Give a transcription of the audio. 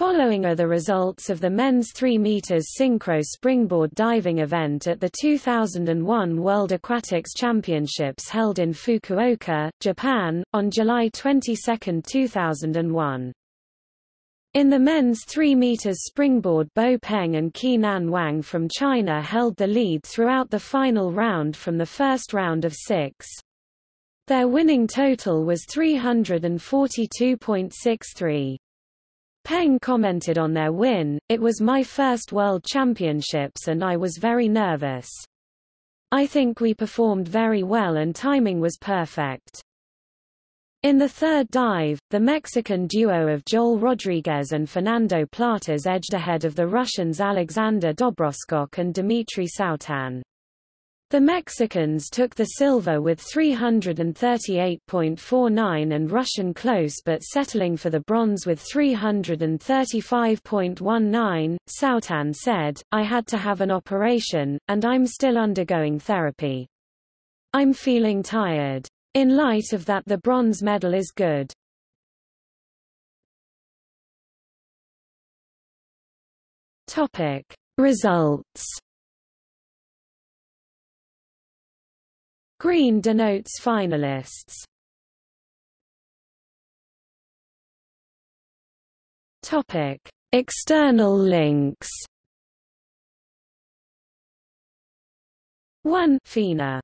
Following are the results of the men's 3 meters synchro springboard diving event at the 2001 World Aquatics Championships held in Fukuoka, Japan, on July 22, 2001. In the men's 3 meters springboard Bo Peng and Kenan Wang from China held the lead throughout the final round from the first round of six. Their winning total was 342.63. Peng commented on their win, It was my first World Championships and I was very nervous. I think we performed very well and timing was perfect. In the third dive, the Mexican duo of Joel Rodriguez and Fernando Platas edged ahead of the Russians Alexander Dobroskok and Dmitry Sautin. The Mexicans took the silver with 338.49 and Russian close but settling for the bronze with 335.19. Sautin said, I had to have an operation, and I'm still undergoing therapy. I'm feeling tired. In light of that the bronze medal is good. Topic. Results Green denotes finalists. Topic: External links. 1 FINA